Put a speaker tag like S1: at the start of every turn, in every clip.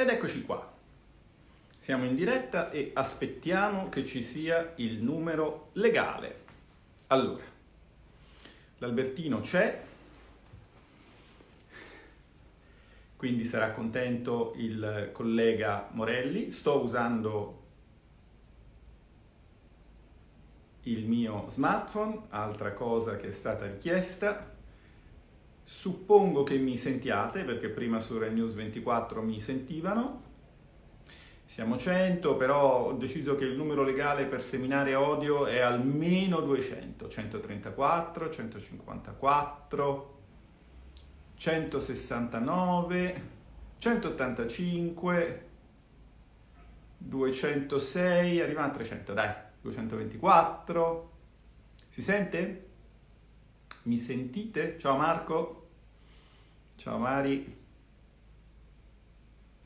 S1: Ed eccoci qua. Siamo in diretta e aspettiamo che ci sia il numero legale. Allora, l'Albertino c'è, quindi sarà contento il collega Morelli. Sto usando il mio smartphone, altra cosa che è stata richiesta. Suppongo che mi sentiate, perché prima su Red News 24 mi sentivano. Siamo 100, però ho deciso che il numero legale per seminare odio è almeno 200. 134, 154, 169, 185, 206, arriviamo a 300, dai. 224. Si sente? Mi sentite? Ciao Marco. Ciao Mari.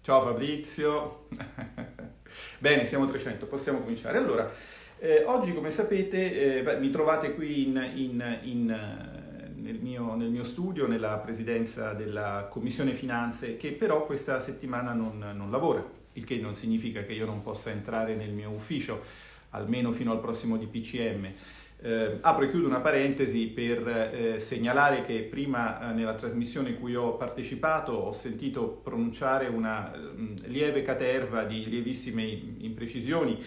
S1: Ciao Fabrizio. Bene, siamo 300, possiamo cominciare. Allora, eh, oggi come sapete eh, beh, mi trovate qui in, in, in, eh, nel, mio, nel, mio, studio, nella presidenza della Commissione Finanze, che però questa settimana non, non lavora, il che non significa che io non possa entrare nel mio ufficio almeno fino al prossimo DPCM. Eh, apro e chiudo una parentesi per eh, segnalare che prima eh, nella trasmissione in cui ho partecipato ho sentito pronunciare una mh, mm, lieve caterva di lievissime imprecisioni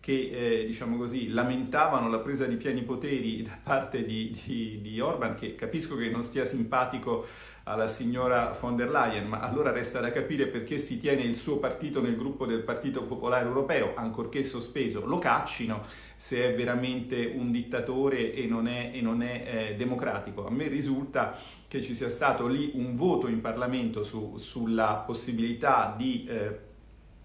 S1: che eh, diciamo così, lamentavano la presa di pieni poteri da parte di, di, di Orban, che capisco che non stia simpatico alla signora von der Leyen, ma allora resta da capire perché si tiene il suo partito nel gruppo del Partito Popolare Europeo, ancorché sospeso, lo caccino se è veramente un dittatore e non è, e non è eh, democratico. A me risulta che ci sia stato lì un voto in Parlamento su, sulla possibilità di eh,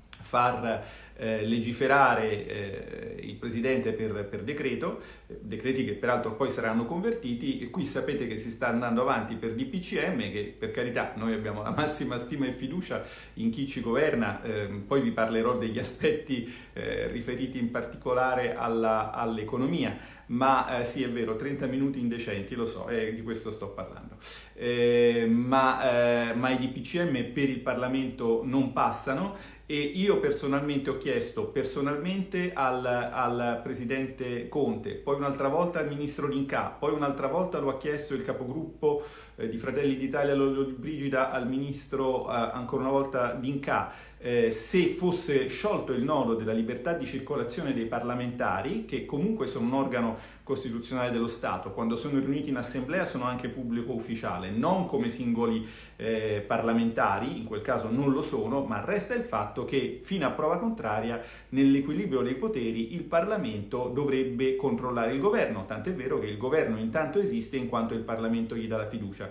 S1: far eh, legiferare eh, il Presidente per, per, decreto, decreti che peraltro poi saranno convertiti, e qui sapete che si sta andando avanti per DPCM, che per carità noi abbiamo la massima stima e fiducia in chi ci governa, eh, poi vi parlerò degli aspetti eh, riferiti in particolare all'economia, ma eh, sì è vero, 30 minuti indecenti, lo so, eh, di questo sto parlando, eh, ma, eh, ma i DPCM per il Parlamento non passano e io personalmente ho chiesto personalmente al, al presidente Conte, poi un'altra volta al ministro Linca, poi un'altra volta lo ha chiesto il capogruppo eh, di Fratelli d'Italia Lollo Brigida al ministro eh, ancora una volta Dinca eh, se fosse sciolto il nodo della libertà di circolazione dei parlamentari, che comunque sono un organo costituzionale dello Stato, quando sono riuniti in assemblea sono anche pubblico ufficiale, non come singoli eh, parlamentari, in quel caso non lo sono, ma resta il fatto che fino a prova contraria nell'equilibrio dei poteri il Parlamento dovrebbe controllare il governo, tant'è vero che il governo intanto esiste in quanto il Parlamento gli dà la fiducia.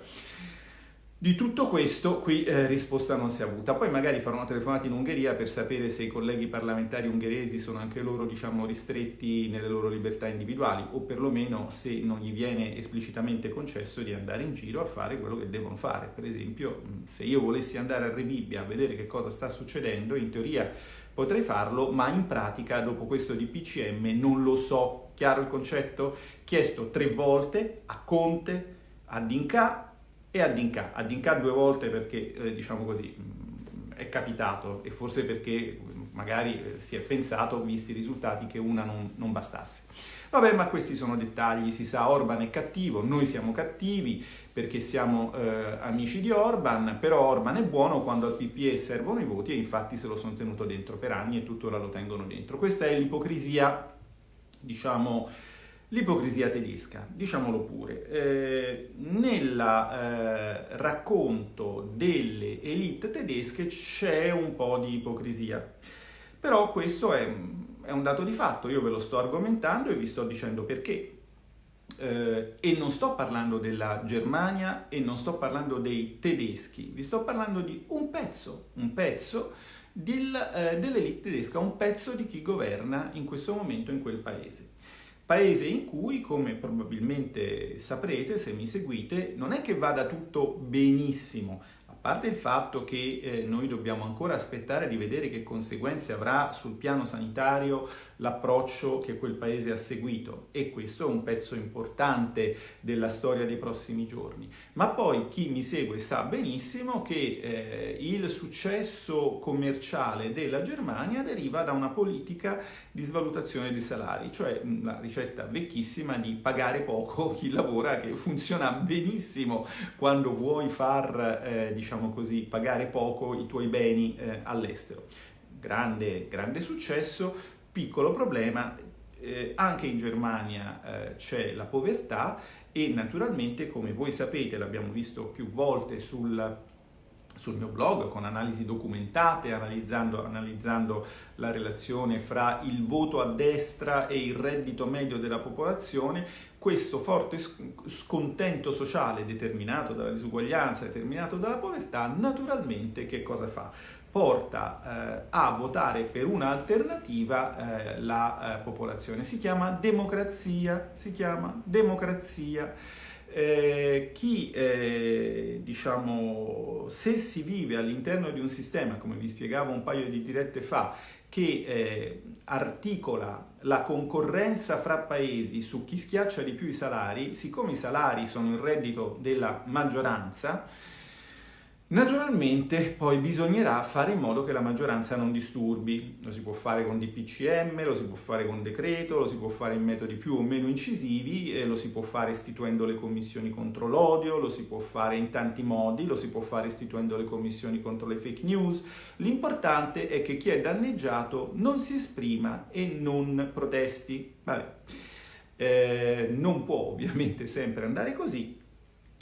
S1: Di tutto questo qui eh, risposta non si è avuta. Poi magari farò una telefonata in Ungheria per sapere se i colleghi parlamentari ungheresi sono anche loro, diciamo, ristretti nelle loro libertà individuali o perlomeno se non gli viene esplicitamente concesso di andare in giro a fare quello che devono fare. Per esempio, se io volessi andare a Rebibbia a vedere che cosa sta succedendo, in teoria potrei farlo, ma in pratica dopo questo DPCM non lo so. Chiaro il concetto? Chiesto tre volte a Conte, a Dinca e a Dinka. A Dinka due volte perché, eh, diciamo così, mm, è capitato e forse perché mm, magari eh, si è pensato, visti i risultati, che una non, non bastasse. Vabbè, ma questi sono dettagli, si sa, Orban è cattivo, noi siamo cattivi perché siamo eh, amici di Orban, però Orban è buono quando al PPE servono i voti e infatti se lo sono tenuto dentro per anni e tuttora lo tengono dentro. Questa è l'ipocrisia, diciamo, L'ipocrisia tedesca, diciamolo pure, eh, nel eh, racconto delle elite tedesche c'è un po' di ipocrisia, però questo è, è, un dato di fatto, io ve lo sto argomentando e vi sto dicendo perché. Eh, e non sto parlando della Germania e non sto parlando dei tedeschi, vi sto parlando di un pezzo, un pezzo del, eh, dell'elite tedesca, un pezzo di chi governa in questo momento in quel paese. Paese in cui, come probabilmente saprete se mi seguite, non è che vada tutto benissimo, parte il fatto che eh, noi dobbiamo ancora aspettare di vedere che conseguenze avrà sul piano sanitario l'approccio che quel paese ha seguito e questo è un pezzo importante della storia dei prossimi giorni. Ma poi chi mi segue sa benissimo che eh, il successo commerciale della Germania deriva da una politica di svalutazione dei salari, cioè la ricetta vecchissima di pagare poco chi lavora che funziona benissimo quando vuoi far, eh, diciamo così, pagare poco i tuoi beni eh, all'estero. Grande, grande successo, Piccolo problema, eh, anche in Germania eh, c'è la povertà e naturalmente, come voi sapete, l'abbiamo visto più volte sul, sul mio blog con analisi documentate, analizzando, analizzando, la relazione fra il voto a destra e il reddito medio della popolazione, questo forte scontento sociale determinato dalla disuguaglianza, determinato dalla povertà, naturalmente che cosa fa? porta eh, a votare per un'alternativa eh, la eh, popolazione. Si chiama democrazia, si chiama democrazia. Eh, chi, eh, diciamo, se si vive all'interno di un sistema, come vi spiegavo un paio di dirette fa, che eh, articola la concorrenza fra paesi su chi schiaccia di più i salari, siccome i salari sono il reddito della maggioranza, Naturalmente poi bisognerà fare in modo che la maggioranza non disturbi, lo si può fare con DPCM, lo si può fare con decreto, lo si può fare in metodi più o meno incisivi, eh, lo si può fare istituendo le commissioni contro l'odio, lo si può fare in tanti modi, lo si può fare istituendo le commissioni contro le fake news. L'importante è che chi è danneggiato non si esprima e non protesti. Vabbè. Eh, non può ovviamente sempre andare così,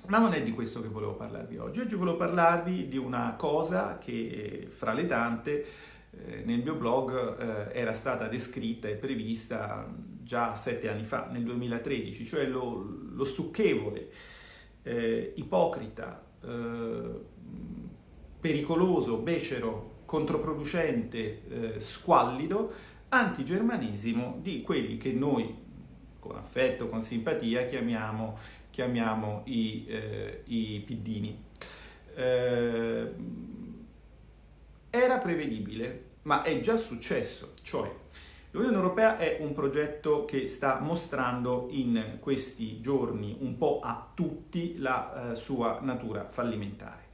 S1: ma non è di questo che volevo parlarvi oggi. Oggi volevo parlarvi di una cosa che fra le tante eh, nel mio blog eh, era stata descritta e prevista già sette anni fa, nel 2013, cioè lo, lo stucchevole, eh, ipocrita, eh, pericoloso, becero, controproducente, eh, squallido antigermanesimo di quelli che noi con affetto, con simpatia chiamiamo chiamiamo i, eh, i piddini. Eh, era prevedibile, ma è già successo, cioè l'Unione Europea è un progetto che sta mostrando in questi giorni un po' a tutti la eh, sua natura fallimentare.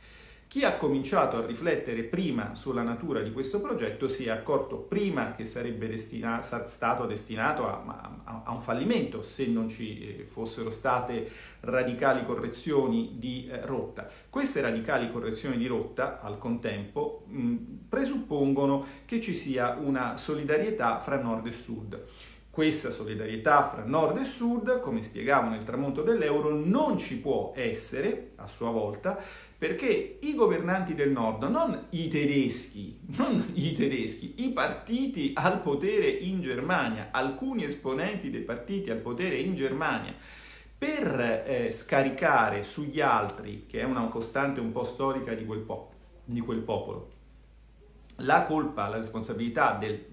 S1: Chi ha cominciato a riflettere prima sulla natura di questo progetto si è accorto prima che sarebbe destina- stato destinato a, a, a, un fallimento se non ci eh, fossero state radicali correzioni di eh, rotta. Queste radicali correzioni di rotta, al contempo, mh, presuppongono che ci sia una solidarietà fra nord e sud. Questa solidarietà fra nord e sud, come spiegavo nel tramonto dell'euro, non ci può essere, a sua volta, perché i governanti del nord, non i tedeschi, non i tedeschi, i partiti al potere in Germania, alcuni esponenti dei partiti al potere in Germania, per eh, scaricare sugli altri, che è una costante un po' storica di quel, po- di quel popolo, la colpa, la responsabilità del,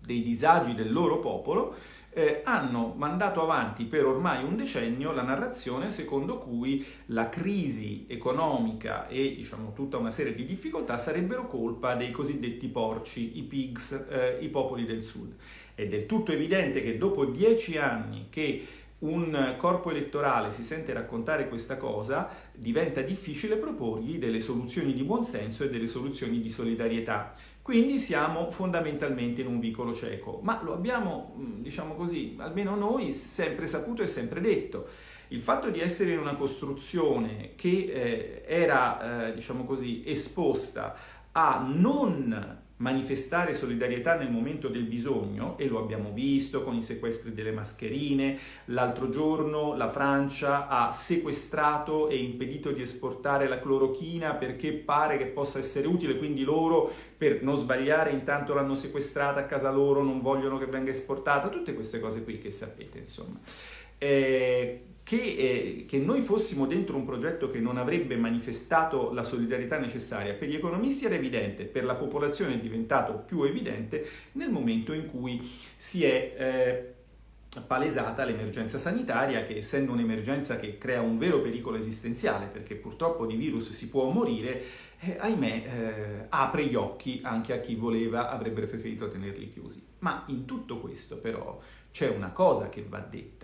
S1: dei disagi del loro popolo, eh, hanno mandato avanti per ormai un decennio la narrazione secondo cui la crisi economica e diciamo, tutta una serie di difficoltà sarebbero colpa dei cosiddetti porci, i pigs, eh, i popoli del sud. È del tutto evidente che dopo dieci anni che un corpo elettorale si sente raccontare questa cosa, diventa difficile proporgli delle soluzioni di buonsenso e delle soluzioni di solidarietà. Quindi siamo fondamentalmente in un vicolo cieco, ma lo abbiamo, mm, diciamo così, almeno noi sempre saputo e sempre detto. Il fatto di essere in una costruzione che eh, era, eh, diciamo così, esposta a non manifestare solidarietà nel momento del bisogno e lo abbiamo visto con i sequestri delle mascherine. L'altro giorno la Francia ha sequestrato e impedito di esportare la clorochina perché pare che possa essere utile, quindi loro per non sbagliare intanto l'hanno sequestrata a casa loro, non vogliono che venga esportata, tutte queste cose qui che sapete insomma. Eh, che, eh, che, noi fossimo dentro un progetto che non avrebbe manifestato la solidarietà necessaria per gli economisti era evidente, per la popolazione è diventato più evidente nel momento in cui si è eh, palesata l'emergenza sanitaria che essendo un'emergenza che crea un vero pericolo esistenziale perché purtroppo di virus si può morire, eh, ahimè eh, apre gli occhi anche a chi voleva, avrebbe preferito tenerli chiusi. Ma in tutto questo però c'è una cosa che va detta.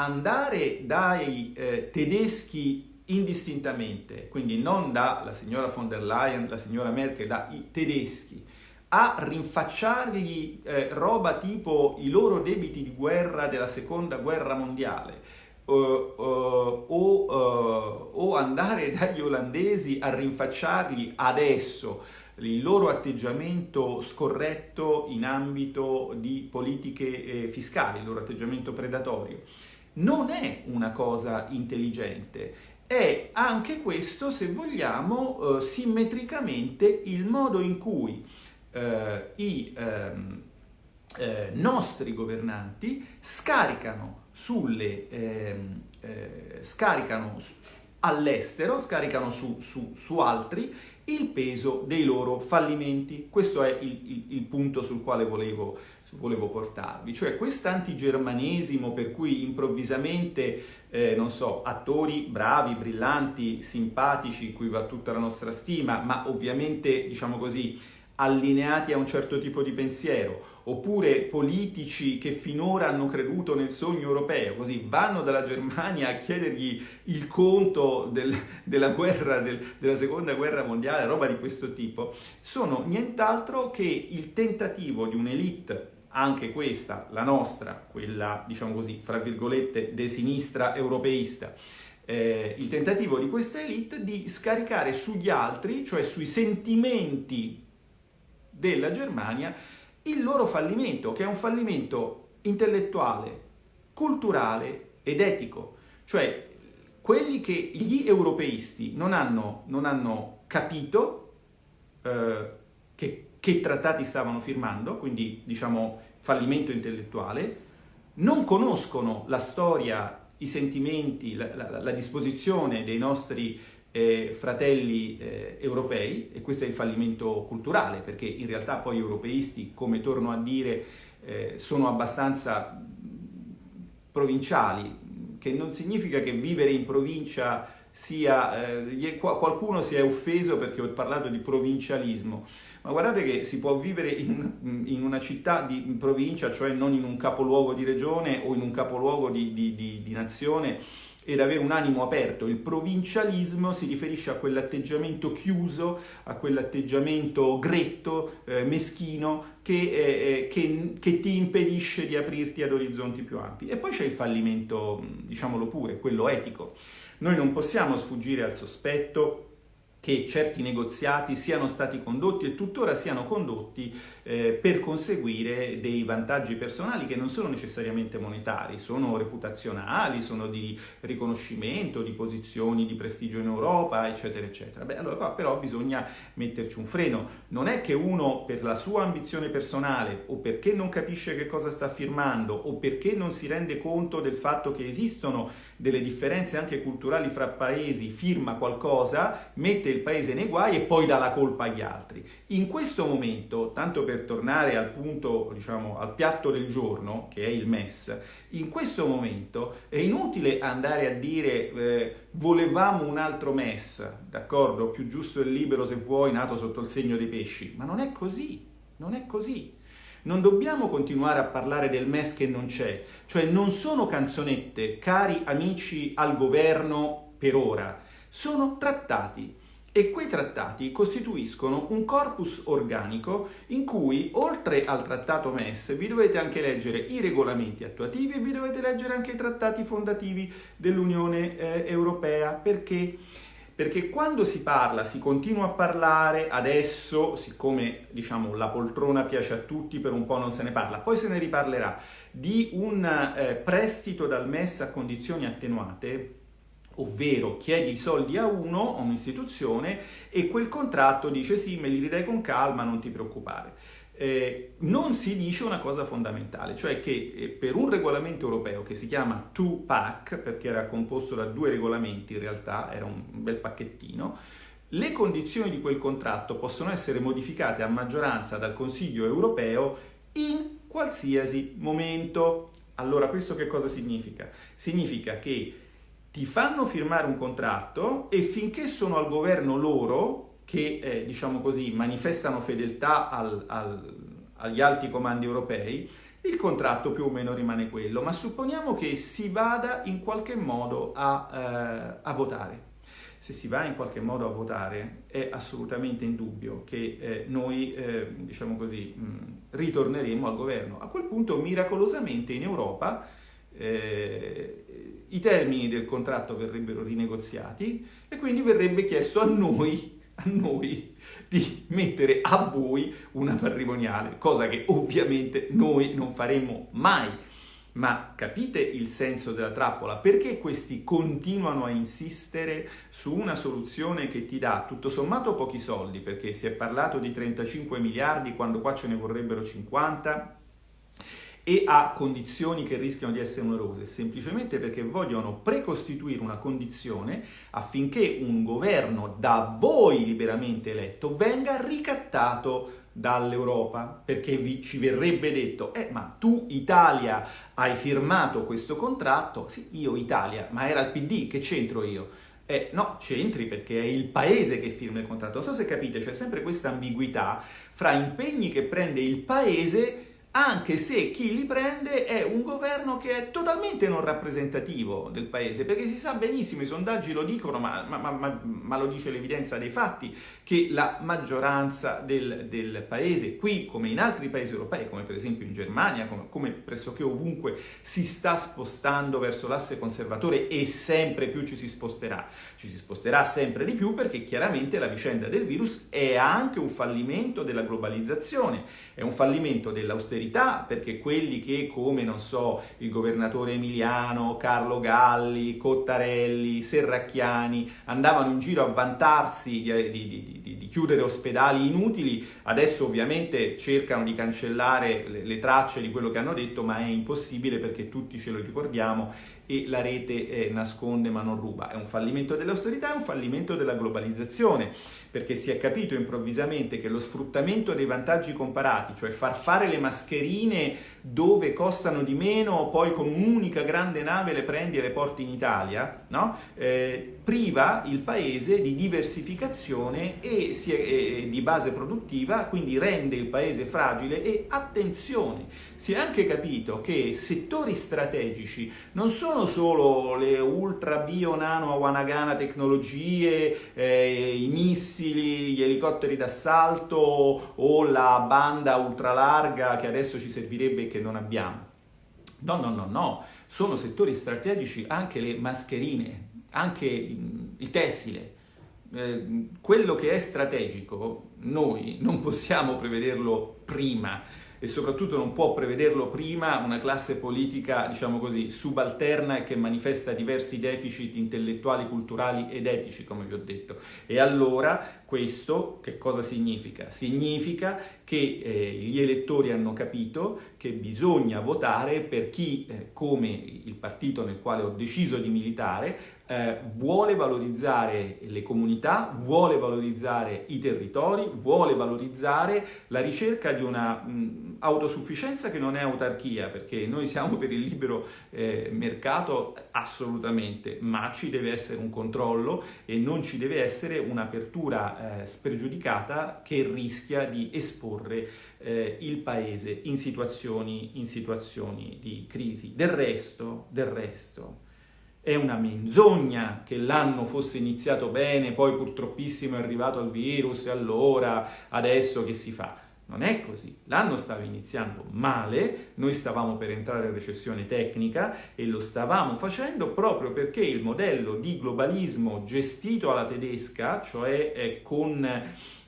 S1: Andare dai eh, tedeschi indistintamente, quindi non dalla signora von der Leyen, la signora Merkel, dai tedeschi, a rinfacciargli eh, roba tipo i loro debiti di guerra della seconda guerra mondiale uh, uh, o, uh, o, andare dagli olandesi a rinfacciargli adesso il loro atteggiamento scorretto in ambito di politiche eh, fiscali, il loro atteggiamento predatorio. Non è una cosa intelligente, è anche questo, se vogliamo, eh, simmetricamente il modo in cui eh, i ehm, eh, nostri governanti scaricano ehm, eh, scaricano all'estero, scaricano su, su, su, altri il peso dei loro fallimenti. Questo è il, il, il punto sul quale volevo, volevo portarvi, cioè quest'antigermanesimo per cui improvvisamente, eh, non so, attori bravi, brillanti, simpatici, cui va tutta la nostra stima, ma ovviamente, diciamo così, allineati a un certo tipo di pensiero, oppure politici che finora hanno creduto nel sogno europeo, così vanno dalla Germania a chiedergli il conto del, della, guerra, del, della seconda guerra mondiale, roba di questo tipo, sono nient'altro che il tentativo di un'elite anche questa, la nostra, quella diciamo così, fra virgolette, de sinistra europeista, eh, il tentativo di questa elite di scaricare sugli altri, cioè sui sentimenti della Germania il loro fallimento, che è un fallimento intellettuale, culturale ed etico. Cioè, quelli che gli europeisti non hanno, non hanno capito eh, che, che trattati stavano firmando, quindi diciamo fallimento intellettuale, non conoscono la storia, i sentimenti, la, la, la disposizione dei nostri eh, fratelli eh, europei e questo è il fallimento culturale perché in realtà poi gli europeisti, come torno a dire, eh, sono abbastanza provinciali, che non significa che vivere in provincia sia, eh, qualcuno si è offeso perché ho parlato di provincialismo, ma guardate che si può vivere in, in una città di in provincia, cioè non in un capoluogo di regione o in un capoluogo di, di, di, di nazione, ed avere un animo aperto. Il provincialismo si riferisce a quell'atteggiamento chiuso, a quell'atteggiamento gretto, eh, meschino, che, eh, eh, che, che, ti impedisce di aprirti ad orizzonti più ampi. E poi c'è il fallimento, diciamolo pure, quello etico. Noi non possiamo sfuggire al sospetto che certi negoziati siano stati condotti e tuttora siano condotti eh, per conseguire dei vantaggi personali che non sono necessariamente monetari, sono reputazionali, sono di riconoscimento, di posizioni di prestigio in Europa, eccetera, eccetera. Beh, allora qua però bisogna metterci un freno. Non è che uno per la sua ambizione personale o perché non capisce che cosa sta firmando o perché non si rende conto del fatto che esistono delle differenze anche culturali fra paesi, firma qualcosa, mette il paese nei guai e poi dà la colpa agli altri. In questo momento, tanto per tornare al punto, diciamo, al piatto del giorno, che è il MES, in questo momento è inutile andare a dire eh, volevamo un altro MES, d'accordo? Più giusto e libero se vuoi, nato sotto il segno dei pesci, ma non è così, non è così. Non dobbiamo continuare a parlare del MES che non c'è, cioè non sono canzonette, cari amici al governo per ora, sono trattati e quei trattati costituiscono un corpus organico in cui, oltre al trattato MES, vi dovete anche leggere i regolamenti attuativi e vi dovete leggere anche i trattati fondativi dell'Unione eh, Europea. Perché? Perché quando si parla, si continua a parlare, adesso, siccome diciamo, la poltrona piace a tutti, per un po' non se ne parla, poi se ne riparlerà, di un eh, prestito dal MES a condizioni attenuate, ovvero chiedi i soldi a uno, a un'istituzione, e quel contratto dice sì, me li ridai con calma, non ti preoccupare. Eh, non si dice una cosa fondamentale, cioè che eh, per un regolamento europeo che si chiama 2-pack, perché era composto da due regolamenti in realtà, era un bel pacchettino, le condizioni di quel contratto possono essere modificate a maggioranza dal Consiglio europeo in qualsiasi momento Allora questo che cosa significa? Significa che ti fanno firmare un contratto e finché sono al governo loro, che eh, diciamo così manifestano fedeltà al, al, agli alti comandi europei, il contratto più o meno rimane quello, ma supponiamo che si vada in qualche modo a, eh, a votare. Se si va in qualche modo a votare è assolutamente indubbio che eh, noi, eh, diciamo così, mh, ritorneremo al governo. A quel punto, miracolosamente in Europa, eh, i termini del contratto verrebbero rinegoziati e quindi verrebbe chiesto a noi a noi di mettere a voi una patrimoniale, cosa che ovviamente noi non faremmo mai. Ma capite il senso della trappola? Perché questi continuano a insistere su una soluzione che ti dà tutto sommato pochi soldi? Perché si è parlato di 35 miliardi quando qua ce ne vorrebbero 50? E a condizioni che rischiano di essere onerose, semplicemente perché vogliono precostituire una condizione affinché un governo da voi liberamente eletto venga ricattato dall'Europa, perché vi, ci verrebbe detto, eh ma tu Italia hai firmato questo contratto, sì io Italia, ma era il PD, che c'entro io? Eh, no, c'entri perché è il paese che firma il contratto. Non so se capite, c'è sempre questa ambiguità fra impegni che prende il paese anche se chi li prende è un governo che è totalmente non rappresentativo del paese, perché si sa benissimo, i sondaggi lo dicono, ma, ma, ma, ma lo dice l'evidenza dei fatti, che la maggioranza del, del, paese, qui come in altri paesi europei, come per esempio in Germania, come, come pressoché ovunque, si sta spostando verso l'asse conservatore e sempre più ci si sposterà. Ci si sposterà sempre di più perché chiaramente la vicenda del virus è anche un fallimento della globalizzazione, è un fallimento dell'austerità verità, perché quelli che come, non so, il governatore Emiliano, Carlo Galli, Cottarelli, Serracchiani, andavano in giro a vantarsi di, di, di, di chiudere ospedali inutili, adesso ovviamente cercano di cancellare le, le tracce di quello che hanno detto, ma è impossibile perché tutti ce lo ricordiamo e la rete eh, nasconde ma non ruba. È un fallimento dell'austerità, è un fallimento della globalizzazione, perché si è capito improvvisamente che lo sfruttamento dei vantaggi comparati, cioè far fare le mascherine dove costano di meno, poi con un'unica grande nave le prendi e le porti in Italia, no? eh, priva il paese di diversificazione e è, eh, di base produttiva, quindi rende il paese fragile e attenzione, si è anche capito che settori strategici non sono solo le ultra bio nano Wanagana tecnologie, eh, i missili, gli elicotteri d'assalto o la banda ultralarga che adesso ci servirebbe e che non abbiamo. No, no, no, no, sono settori strategici anche le mascherine, anche il tessile. Eh, quello che è strategico noi non possiamo prevederlo prima e soprattutto non può prevederlo prima una classe politica, diciamo così, subalterna e che manifesta diversi deficit intellettuali, culturali ed etici, come vi ho detto. E allora questo che cosa significa? Significa che eh, gli elettori hanno capito che bisogna votare per chi, eh, come il partito nel quale ho deciso di militare, eh, vuole valorizzare le comunità, vuole valorizzare i territori, vuole valorizzare la ricerca di una mh, autosufficienza che non è autarchia, perché noi siamo per il libero eh, mercato assolutamente, ma ci deve essere un controllo e non ci deve essere un'apertura eh, spregiudicata che rischia di esporre eh, il paese in situazioni, in situazioni di crisi. Del resto, del resto, è una menzogna che l'anno fosse iniziato bene, poi purtroppissimo è arrivato il virus e allora adesso che si fa? Non è così, l'anno stava iniziando male, noi stavamo per entrare in recessione tecnica e lo stavamo facendo proprio perché il modello di globalismo gestito alla tedesca, cioè eh, con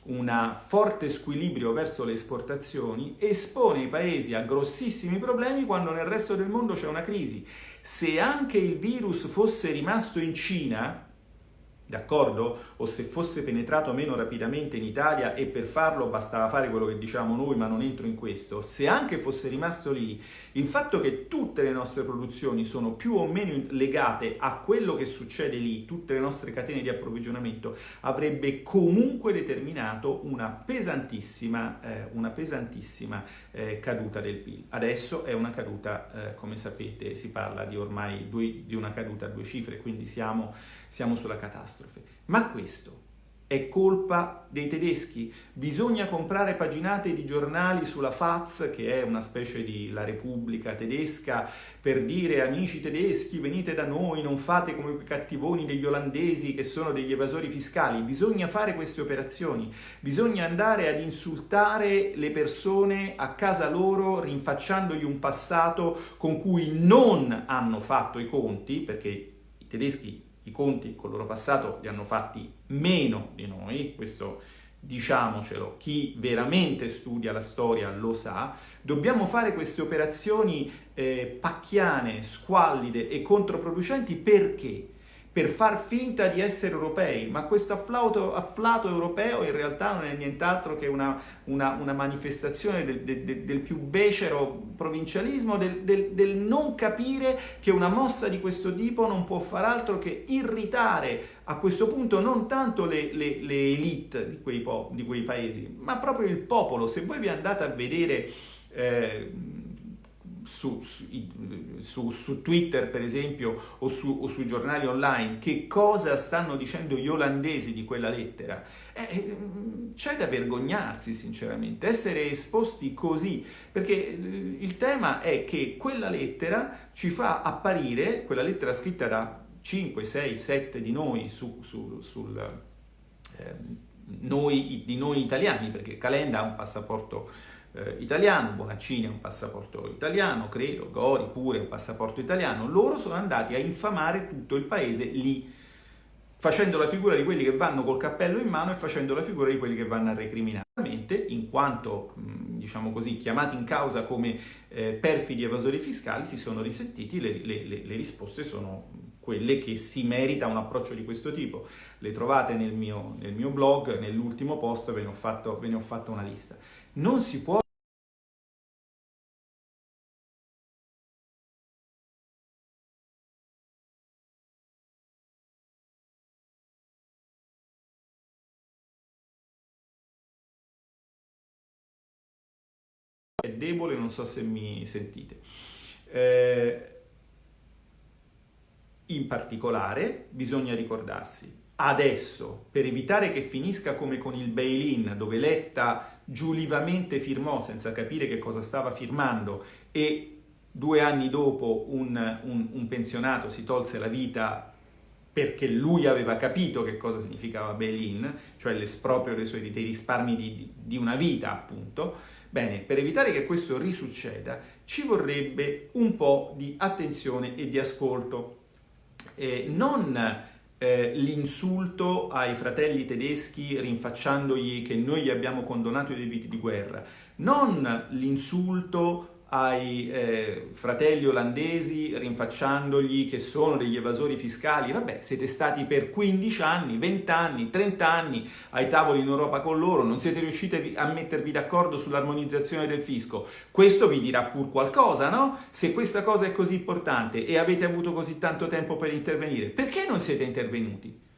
S1: un forte squilibrio verso le esportazioni, espone i paesi a grossissimi problemi quando nel resto del mondo c'è una crisi. Se anche il virus fosse rimasto in Cina, d'accordo? O se fosse penetrato meno rapidamente in Italia e per farlo bastava fare quello che diciamo noi, ma non entro in questo, se anche fosse rimasto lì, il fatto che tutte le nostre produzioni sono più o meno legate a quello che succede lì, tutte le nostre catene di approvvigionamento, avrebbe comunque determinato una pesantissima, eh, una pesantissima eh, caduta del PIL. Adesso è una caduta, eh, come sapete, si parla di ormai due, di una caduta a due cifre, quindi siamo, siamo sulla catastrofe. Ma questo è colpa dei tedeschi? Bisogna comprare paginate di giornali sulla Faz, che è una specie di La Repubblica tedesca, per dire amici tedeschi venite da noi, non fate come i cattivoni degli olandesi che sono degli evasori fiscali. Bisogna fare queste operazioni, bisogna andare ad insultare le persone a casa loro rinfacciandogli un passato con cui non hanno fatto i conti, perché i tedeschi i conti col loro passato li hanno fatti meno di noi, questo diciamocelo, chi veramente studia la storia lo sa, dobbiamo fare queste operazioni eh, pacchiane, squallide e controproducenti perché? Per far finta di essere europei, ma questo afflato, afflato europeo in realtà non è nient'altro che una, una, una manifestazione del, del, del, più becero provincialismo, del, del, non capire che una mossa di questo tipo non può far altro che irritare a questo punto non tanto le, le, le elite di quei, di quei, paesi, ma proprio il popolo. Se voi vi andate a vedere... Eh, su, su, su, Twitter per esempio o, o, sui giornali online che cosa stanno dicendo gli olandesi di quella lettera, eh, eh, c'è da vergognarsi sinceramente, essere esposti così, perché il tema è che quella lettera ci fa apparire, quella lettera scritta da 5, 6, 7 di noi su, su, sul... Eh, noi, di noi italiani, perché Calenda ha un passaporto eh, italiano, Bonaccini ha un passaporto italiano, credo, Gori pure ha un passaporto italiano, loro sono andati a infamare tutto il paese lì, facendo la figura di quelli che vanno col cappello in mano e facendo la figura di quelli che vanno a recriminare. In quanto, diciamo così, chiamati in causa come eh, perfidi evasori fiscali, si sono risentiti, le, le, le, le risposte sono quelle che si merita un approccio di questo tipo. Le trovate nel mio, nel mio blog, nell'ultimo post ve ne, ho fatto, ve ne ho fatto una lista. Non si può debole, non so se mi sentite. Eh, in particolare bisogna ricordarsi, adesso, per evitare che finisca come con il bail-in, dove Letta giulivamente firmò senza capire che cosa stava firmando e due anni dopo un, un, un pensionato si tolse la vita perché lui aveva capito che cosa significava bail-in, cioè l'esproprio dei, suoi, dei risparmi di, di una vita, appunto, bene, per evitare che questo risucceda ci vorrebbe un po' di attenzione e di ascolto. Eh, non eh, l'insulto ai fratelli tedeschi rinfacciandogli che noi gli abbiamo condonato i debiti di guerra, non l'insulto ai eh, fratelli olandesi rinfacciandogli che sono degli evasori fiscali, vabbè, siete stati per 15 anni, 20 anni, 30 anni ai tavoli in Europa con loro, non siete riusciti a mettervi d'accordo sull'armonizzazione del fisco, questo vi dirà pur qualcosa, no? Se questa cosa è così importante e avete avuto così tanto tempo per intervenire, perché non siete intervenuti?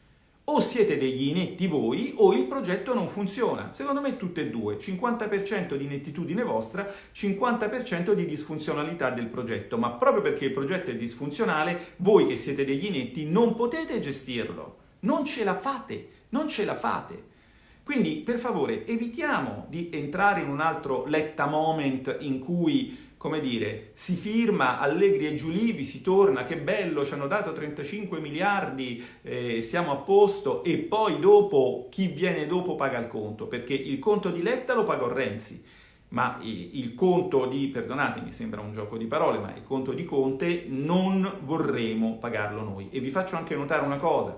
S1: O siete degli inetti voi o il progetto non funziona. Secondo me tutte e due, 50% di inettitudine vostra, 50% di disfunzionalità del progetto, ma proprio perché il progetto è disfunzionale, voi che siete degli inetti non potete gestirlo, non ce la fate, non ce la fate. Quindi per favore evitiamo di entrare in un altro letta moment in cui come dire, si firma Allegri e Giulivi, si torna, che bello, ci hanno dato 35 miliardi, eh, siamo a posto e poi dopo chi viene dopo paga il conto, perché il conto di Letta lo pagò Renzi, ma il conto di, perdonatemi, sembra un gioco di parole, ma il conto di Conte non vorremo pagarlo noi. E vi faccio anche notare una cosa,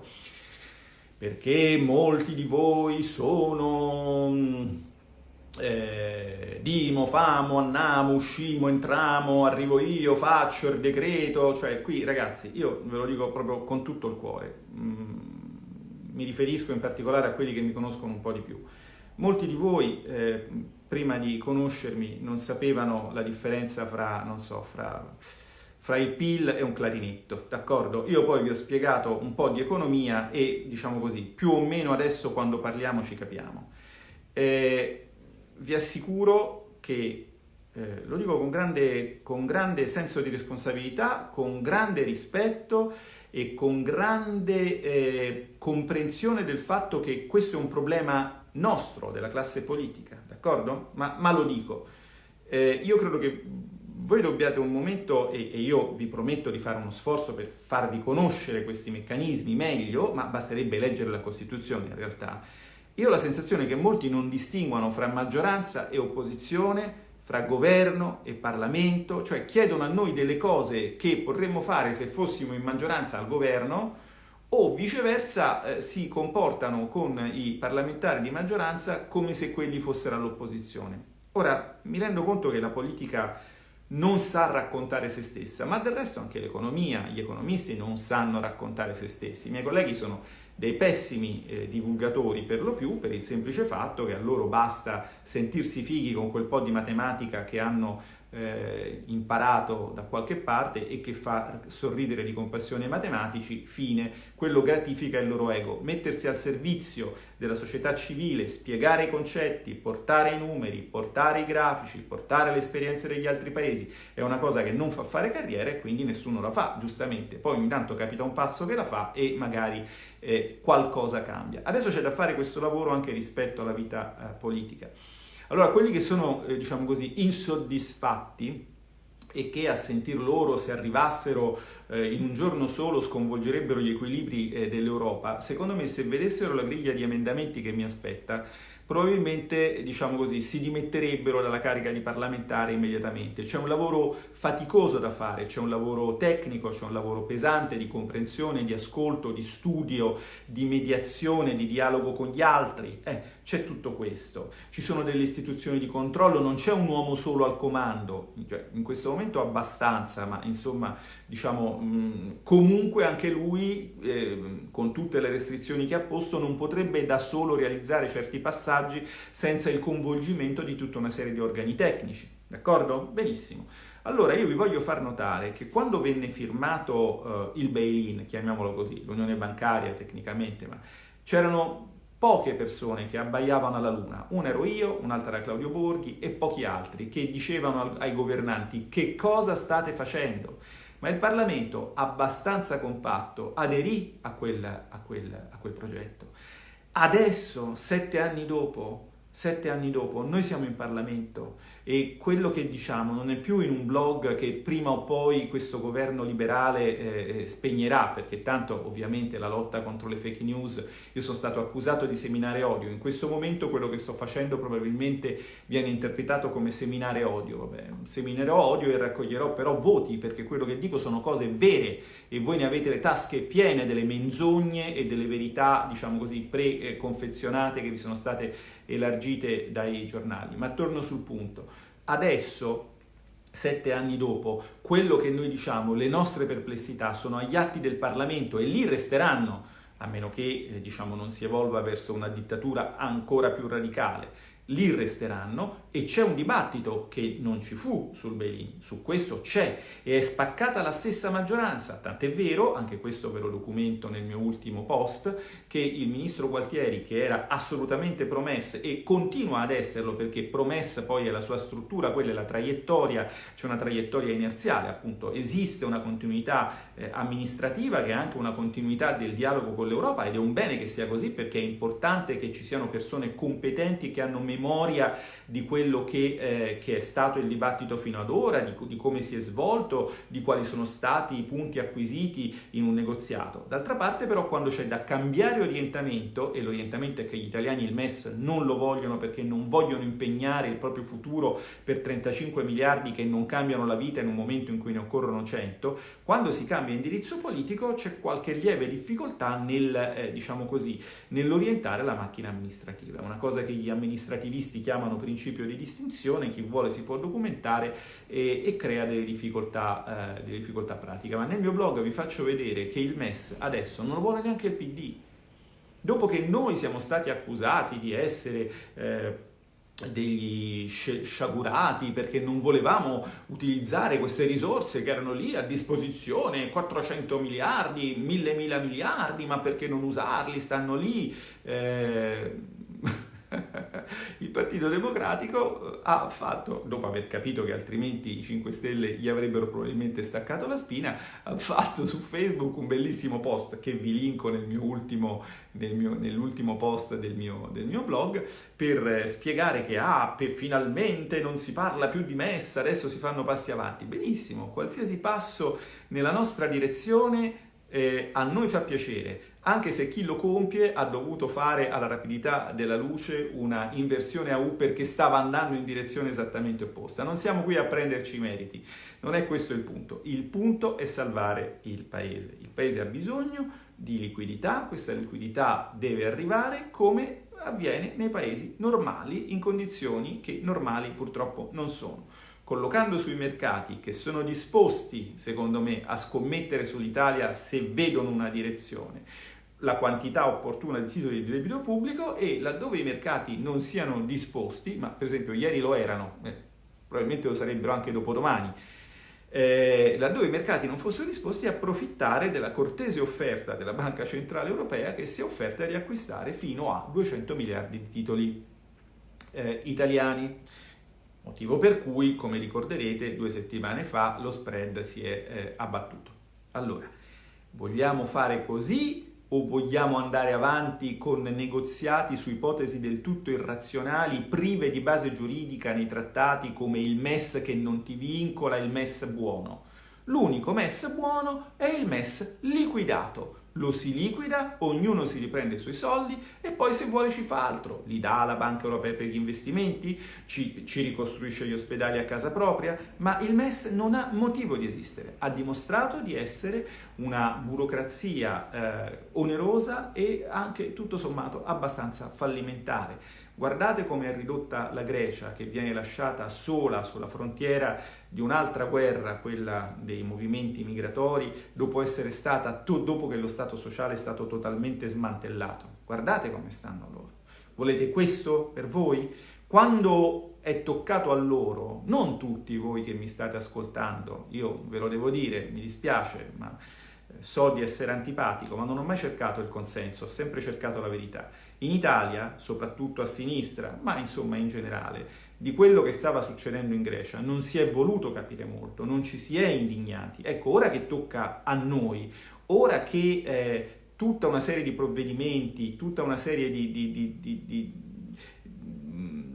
S1: perché molti di voi sono eh, dimo, famo, andiamo, uscimo, entramo, arrivo io, faccio il decreto, cioè qui ragazzi io ve lo dico proprio con tutto il cuore, mm, mi riferisco in particolare a quelli che mi conoscono un po' di più. Molti di voi, eh, prima di conoscermi, non sapevano la differenza fra, non so, fra, fra il PIL e un clarinetto, d'accordo? Io poi vi ho spiegato un po' di economia e, diciamo così, più o meno adesso quando parliamo ci capiamo. Eh, vi assicuro che eh, lo dico con grande, con grande, senso di responsabilità, con grande rispetto e con grande eh, comprensione del fatto che questo è un problema nostro, della classe politica, d'accordo? Ma, ma, lo dico. Eh, io credo che voi dobbiate un momento, e, e io vi prometto di fare uno sforzo per farvi conoscere questi meccanismi meglio, ma basterebbe leggere la Costituzione in realtà. Io ho la sensazione che molti non distinguano fra maggioranza e opposizione, fra governo e Parlamento, cioè chiedono a noi delle cose che potremmo fare se fossimo in maggioranza al governo o viceversa eh, si comportano con i parlamentari di maggioranza come se quelli fossero all'opposizione. Ora, mi rendo conto che la politica non sa raccontare se stessa, ma del resto anche l'economia, gli economisti non sanno raccontare se stessi. I miei colleghi sono dei pessimi eh, divulgatori per lo più, per il semplice fatto che a loro basta sentirsi fighi con quel po' di matematica che hanno eh, imparato da qualche parte e che fa sorridere di compassione ai matematici, fine, quello gratifica il loro ego. Mettersi al servizio della società civile, spiegare i concetti, portare i numeri, portare i grafici, portare le esperienze degli altri paesi è una cosa che non fa fare carriera e quindi nessuno la fa, giustamente. Poi ogni tanto capita un pazzo che la fa e magari eh, qualcosa cambia. Adesso c'è da fare questo lavoro anche rispetto alla vita eh, politica. Allora, quelli che sono, eh, diciamo così, insoddisfatti e che a sentir loro, se arrivassero eh, in un giorno solo, sconvolgerebbero gli equilibri eh, dell'Europa, secondo me se vedessero la griglia di emendamenti che mi aspetta, probabilmente diciamo così, si dimetterebbero dalla carica di parlamentare immediatamente. C'è un lavoro faticoso da fare, c'è un lavoro tecnico, c'è un lavoro pesante di comprensione, di ascolto, di studio, di mediazione, di dialogo con gli altri. Eh, c'è tutto questo. Ci sono delle istituzioni di controllo, non c'è un uomo solo al comando, cioè, in questo momento abbastanza, ma insomma, diciamo, comunque anche lui, eh, con tutte le restrizioni che ha posto, non potrebbe da solo realizzare certi passaggi senza il coinvolgimento di tutta una serie di organi tecnici. D'accordo? Benissimo. Allora io vi voglio far notare che quando venne firmato uh, il bail-in, chiamiamolo così, l'unione bancaria tecnicamente, ma c'erano poche persone che abbaiavano alla luna, una ero io, un'altra era Claudio Borghi e pochi altri che dicevano ai governanti che cosa state facendo. Ma il Parlamento, abbastanza compatto, aderì a quel, a quel, a quel progetto. Adesso, sette anni dopo, sette anni dopo, noi siamo in Parlamento e quello che diciamo non è più in un blog che prima o poi questo governo liberale eh, eh, spegnerà, perché tanto ovviamente la lotta contro le fake news, io sono stato accusato di seminare odio, in questo momento quello che sto facendo probabilmente viene interpretato come seminare odio, vabbè, seminerò odio e raccoglierò però voti, perché quello che dico sono cose vere e voi ne avete le tasche piene delle menzogne e delle verità, diciamo così, preconfezionate che vi sono state elargite dai giornali. Ma torno sul punto. Adesso sette anni dopo, quello che noi diciamo, le nostre perplessità sono agli atti del Parlamento e lì resteranno, a meno che eh, diciamo, non si evolva verso una dittatura ancora più radicale lì resteranno e c'è un dibattito che non ci fu sul bail-in, su questo c'è e è spaccata la stessa maggioranza, tant'è vero, anche questo ve lo documento nel mio ultimo post, che il ministro Gualtieri, che era assolutamente promessa e continua ad esserlo perché promessa poi è la sua struttura, quella è la traiettoria, c'è una traiettoria inerziale, appunto esiste una continuità eh, amministrativa che è anche una continuità del dialogo con l'Europa ed è un bene che sia così perché è importante che ci siano persone competenti che hanno memoria di quello che, eh, che è stato il dibattito fino ad ora, di, di, come si è svolto, di quali sono stati i punti acquisiti in un negoziato. D'altra parte però quando c'è da cambiare orientamento, e l'orientamento è che gli italiani il MES non lo vogliono perché non vogliono impegnare il proprio futuro per 35 miliardi che non cambiano la vita in un momento in cui ne occorrono 100, quando si cambia indirizzo politico c'è qualche lieve difficoltà nel, eh, diciamo così, nell'orientare la macchina amministrativa. Una cosa che gli amministrativi attivisti chiamano principio di distinzione, chi vuole si può documentare e, e crea delle difficoltà, eh, delle difficoltà pratiche. Ma nel mio blog vi faccio vedere che il MES adesso non lo vuole neanche il PD, dopo che noi siamo stati accusati di essere... Eh, degli sciagurati perché non volevamo utilizzare queste risorse che erano lì a disposizione, 400 miliardi, 1000 mila miliardi, ma perché non usarli? Stanno lì. Eh il Partito Democratico eh, ha fatto, dopo aver capito che altrimenti i 5 Stelle gli avrebbero probabilmente staccato la spina, ha fatto su Facebook un bellissimo post che vi linko nel mio ultimo, nell'ultimo post del mio, del mio, blog per eh, spiegare che ah, per, finalmente non si parla più di messa, adesso si fanno passi avanti. Benissimo, qualsiasi passo nella nostra direzione eh, a noi fa piacere, anche se chi lo compie ha dovuto fare alla rapidità della luce una inversione a U perché stava andando in direzione esattamente opposta. Non siamo qui a prenderci i meriti, non è questo il punto. Il punto è salvare il paese. Il paese ha bisogno di liquidità, questa liquidità deve arrivare come avviene nei paesi normali, in condizioni che normali purtroppo non sono collocando sui mercati che sono disposti, secondo me, a scommettere sull'Italia se vedono una direzione, la quantità opportuna di titoli di debito pubblico e laddove i mercati non siano disposti, ma per esempio ieri lo erano, eh, probabilmente lo sarebbero anche dopodomani, eh, laddove i mercati non fossero disposti a approfittare della cortese offerta della Banca Centrale Europea che si è offerta di acquistare fino a 200 miliardi di titoli eh, italiani motivo per cui, come ricorderete, due settimane fa lo spread si è eh, abbattuto. Allora, vogliamo fare così o vogliamo andare avanti con negoziati su ipotesi del tutto irrazionali, prive di base giuridica nei trattati come il MES che non ti vincola, il MES buono? L'unico MES buono è il MES liquidato, lo si liquida, ognuno si riprende i suoi soldi e poi se vuole ci fa altro, li dà alla Banca Europea per gli investimenti, ci, ci, ricostruisce gli ospedali a casa propria, ma il MES non ha motivo di esistere, ha dimostrato di essere una burocrazia eh, onerosa e anche tutto sommato abbastanza fallimentare. Guardate come è ridotta la Grecia che viene lasciata sola sulla frontiera di un'altra guerra, quella dei movimenti migratori, dopo stata, dopo che lo Stato sociale è stato totalmente smantellato. Guardate come stanno loro. Volete questo per voi? Quando è toccato a loro, non tutti voi che mi state ascoltando, io ve lo devo dire, mi dispiace, ma so di essere antipatico, ma non ho mai cercato il consenso, ho sempre cercato la verità. In Italia, soprattutto a sinistra, ma insomma in generale, di quello che stava succedendo in Grecia non si è voluto capire molto, non ci si è indignati. Ecco, ora che tocca a noi, ora che eh, tutta una serie di provvedimenti, tutta una serie di, di, di, di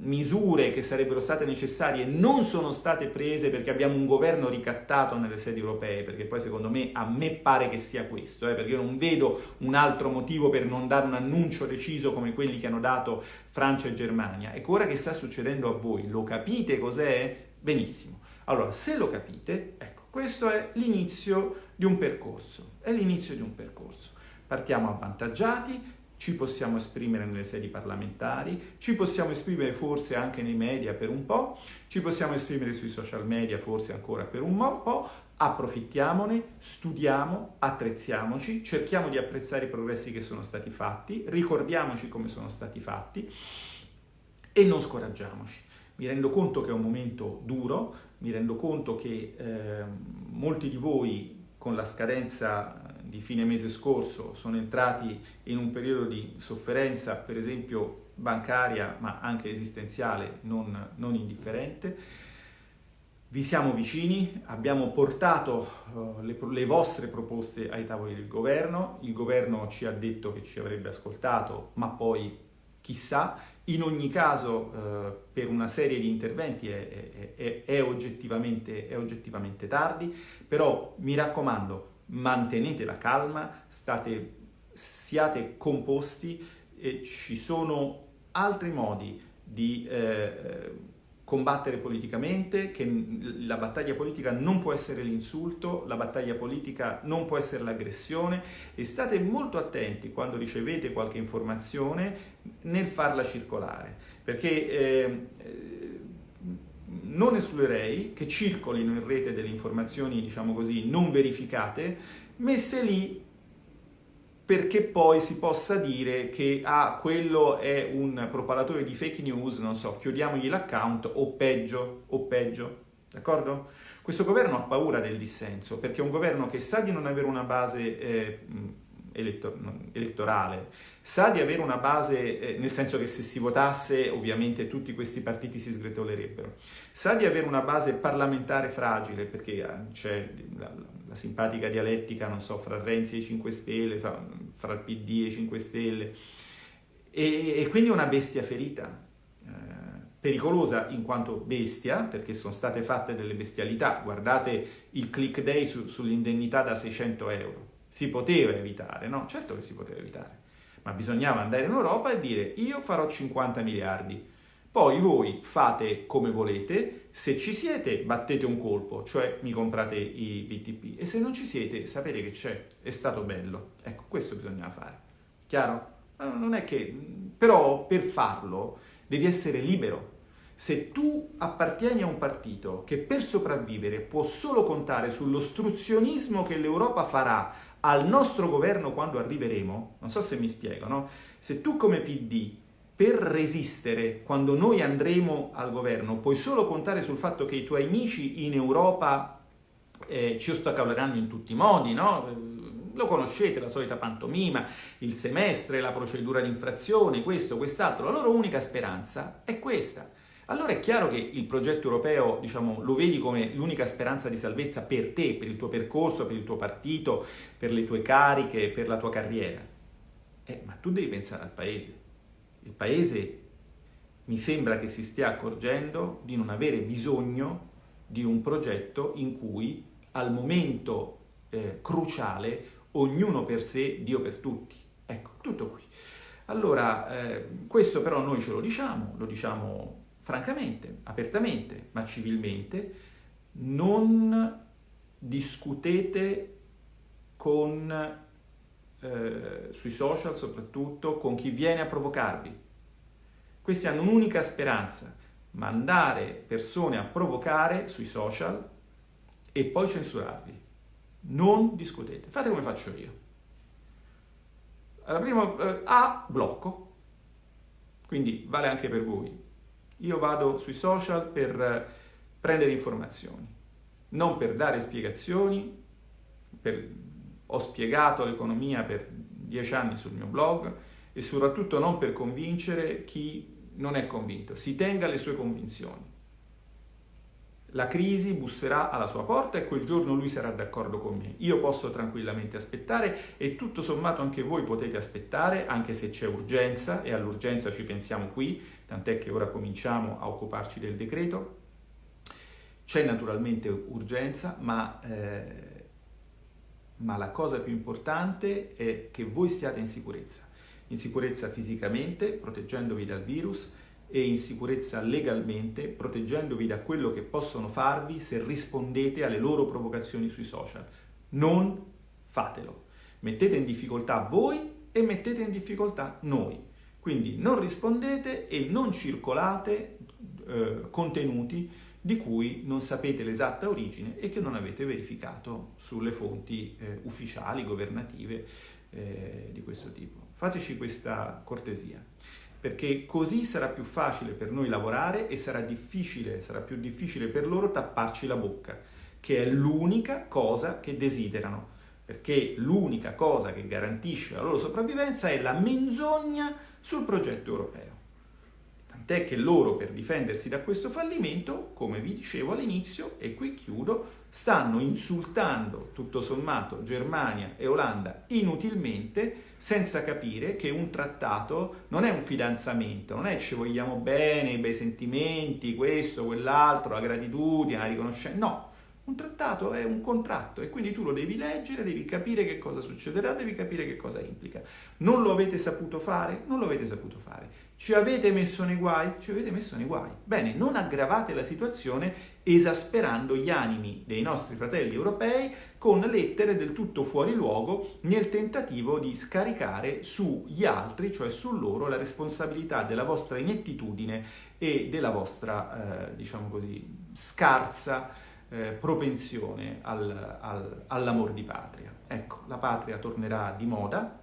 S1: misure che sarebbero state necessarie non sono state prese perché abbiamo un governo ricattato nelle sedi europee, perché poi secondo me a me pare che sia questo, eh, perché io non vedo un altro motivo per non dare un annuncio deciso come quelli che hanno dato Francia e Germania. Ecco, ora che sta succedendo a voi, lo capite cos'è? Benissimo. Allora, se lo capite, ecco, questo è l'inizio di un percorso, è l'inizio di un percorso. Partiamo avvantaggiati, ci possiamo esprimere nelle sedi parlamentari, ci possiamo esprimere forse anche nei media per un po', ci possiamo esprimere sui social media forse ancora per un po', approfittiamone, studiamo, attrezziamoci, cerchiamo di apprezzare i progressi che sono stati fatti, ricordiamoci come sono stati fatti e non scoraggiamoci. Mi rendo conto che è un momento duro, mi rendo conto che eh, molti di voi con la scadenza di fine mese scorso sono entrati in un periodo di sofferenza, per esempio bancaria, ma anche esistenziale, non, non indifferente. Vi siamo vicini, abbiamo portato uh, le, le, vostre proposte ai tavoli del governo, il governo ci ha detto che ci avrebbe ascoltato, ma poi chissà, in ogni caso uh, per una serie di interventi è, è, è, oggettivamente, è oggettivamente tardi, però mi raccomando, mantenete la calma, state, siate composti e ci sono altri modi di eh, combattere politicamente, che la battaglia politica non può essere l'insulto, la battaglia politica non può essere l'aggressione e state molto attenti quando ricevete qualche informazione nel farla circolare, perché eh, non escluderei che circolino in rete delle informazioni, diciamo così, non verificate, messe lì perché poi si possa dire che ah, quello è un propagatore di fake news, non so, chiudiamogli l'account o peggio, o peggio, d'accordo? Questo governo ha paura del dissenso, perché è un governo che sa di non avere una base eh, elettor- elettorale, sa di avere una base, eh, nel senso che se si votasse ovviamente tutti questi partiti si sgretolerebbero, sa di avere una base parlamentare fragile, perché eh, c'è la, la, simpatica dialettica, non so, fra Renzi e i 5 Stelle, fra il PD e i 5 Stelle, e, e quindi una bestia ferita. Eh, pericolosa in quanto bestia, perché sono state fatte delle bestialità. Guardate il click day su, sull'indennità da 600 euro. Si poteva evitare, no? Certo che si poteva evitare, ma bisognava andare in Europa e dire io farò 50 miliardi, poi voi fate come volete, se ci siete battete un colpo, cioè mi comprate i BTP, e se non ci siete sapete che c'è, è stato bello. Ecco, questo bisognava fare. Chiaro? Non è che... però per farlo devi essere libero. Se tu appartieni a un partito che per sopravvivere può solo contare sull'ostruzionismo che l'Europa farà al nostro governo quando arriveremo, non so se mi spiego, no? Se tu come PD per resistere quando noi andremo al governo puoi solo contare sul fatto che i tuoi amici in Europa eh, ci ostacaleranno in tutti i modi, no? Lo conoscete, la solita pantomima, il semestre, la procedura di infrazione, questo, quest'altro. La loro unica speranza è questa allora è chiaro che il progetto europeo, diciamo, lo vedi come l'unica speranza di salvezza per te, per il tuo percorso, per il tuo partito, per le tue cariche, per la tua carriera. Eh, ma tu devi pensare al paese. Il paese mi sembra che si stia accorgendo di non avere bisogno di un progetto in cui al momento eh, cruciale ognuno per sé, Dio per tutti. Ecco, tutto qui. Allora, eh, questo però noi ce lo diciamo, lo diciamo francamente, apertamente, ma civilmente, non discutete con, eh, sui social soprattutto, con chi viene a provocarvi. Questi hanno un'unica speranza, mandare persone a provocare sui social e poi censurarvi. Non discutete, fate come faccio io. Alla prima eh, A blocco, quindi vale anche per voi io vado sui social per prendere informazioni, non per dare spiegazioni. Per... Ho spiegato l'economia per dieci anni sul mio blog e soprattutto non per convincere chi non è convinto. Si tenga le sue convinzioni. La crisi busserà alla sua porta e quel giorno lui sarà d'accordo con me. Io posso tranquillamente aspettare e tutto sommato anche voi potete aspettare, anche se c'è urgenza e all'urgenza ci pensiamo qui, tant'è che ora cominciamo a occuparci del decreto. C'è naturalmente urgenza, ma, eh, ma la cosa più importante è che voi siate in sicurezza. In sicurezza fisicamente, proteggendovi dal virus, e in sicurezza legalmente, proteggendovi da quello che possono farvi se rispondete alle loro provocazioni sui social. Non fatelo. Mettete in difficoltà voi e mettete in difficoltà noi. Quindi non rispondete e non circolate eh, contenuti di cui non sapete l'esatta origine e che non avete verificato sulle fonti eh, ufficiali, governative eh, di questo tipo. Fateci questa cortesia perché così sarà più facile per noi lavorare e sarà difficile, sarà più difficile per loro tapparci la bocca, che è l'unica cosa che desiderano, perché l'unica cosa che garantisce la loro sopravvivenza è la menzogna sul progetto europeo. Tant'è che loro, per difendersi da questo fallimento, come vi dicevo all'inizio, e qui chiudo, stanno insultando tutto sommato Germania e Olanda inutilmente senza capire che un trattato non è un fidanzamento, non è ci vogliamo bene, i bei sentimenti, questo, quell'altro, la gratitudine, la riconoscenza, no, un trattato è un contratto e quindi tu lo devi leggere, devi capire che cosa succederà, devi capire che cosa implica. Non lo avete saputo fare? Non lo avete saputo fare. Ci avete messo nei guai? Ci avete messo nei guai. Bene, non aggravate la situazione esasperando gli animi dei nostri fratelli europei con lettere del tutto fuori luogo nel tentativo di scaricare sugli altri, cioè su loro, la responsabilità della vostra inettitudine e della vostra, eh, diciamo così, scarsa eh, propensione al, al, all'amor di patria. Ecco, la patria tornerà di moda,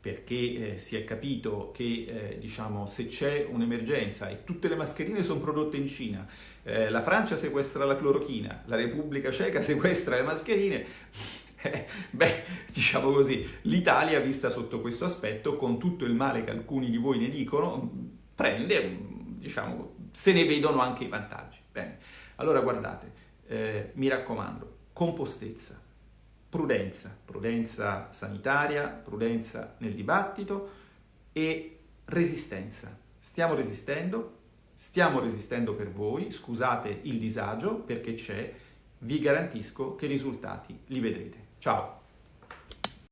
S1: perché eh, si è capito che eh, diciamo, se c'è un'emergenza e tutte le mascherine sono prodotte in Cina, eh, la Francia sequestra la clorochina, la Repubblica Ceca sequestra le mascherine, eh, beh, diciamo così, l'Italia vista sotto questo aspetto, con tutto il male che alcuni di voi ne dicono, prende, diciamo, se ne vedono anche i vantaggi. Bene, allora guardate, eh, mi raccomando, compostezza, prudenza, prudenza sanitaria, prudenza nel dibattito e resistenza. Stiamo resistendo, stiamo resistendo per voi, scusate il disagio perché c'è, vi garantisco che i risultati li vedrete. Ciao!